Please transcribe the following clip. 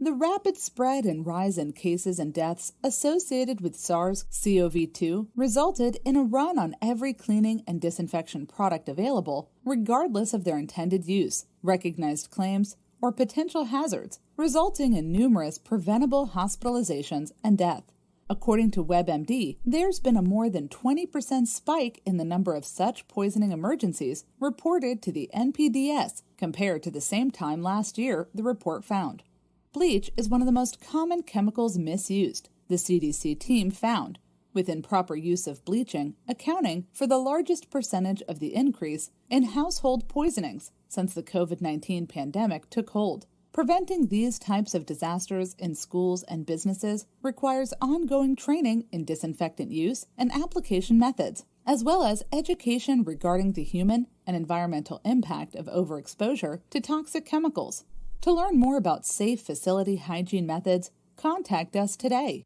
The rapid spread and rise in cases and deaths associated with SARS CoV 2 resulted in a run on every cleaning and disinfection product available, regardless of their intended use, recognized claims, or potential hazards, resulting in numerous preventable hospitalizations and death. According to WebMD, there's been a more than 20% spike in the number of such poisoning emergencies reported to the NPDS compared to the same time last year, the report found. Bleach is one of the most common chemicals misused, the CDC team found, with improper use of bleaching accounting for the largest percentage of the increase in household poisonings since the COVID 19 pandemic took hold. Preventing these types of disasters in schools and businesses requires ongoing training in disinfectant use and application methods, as well as education regarding the human and environmental impact of overexposure to toxic chemicals. To learn more about safe facility hygiene methods, contact us today.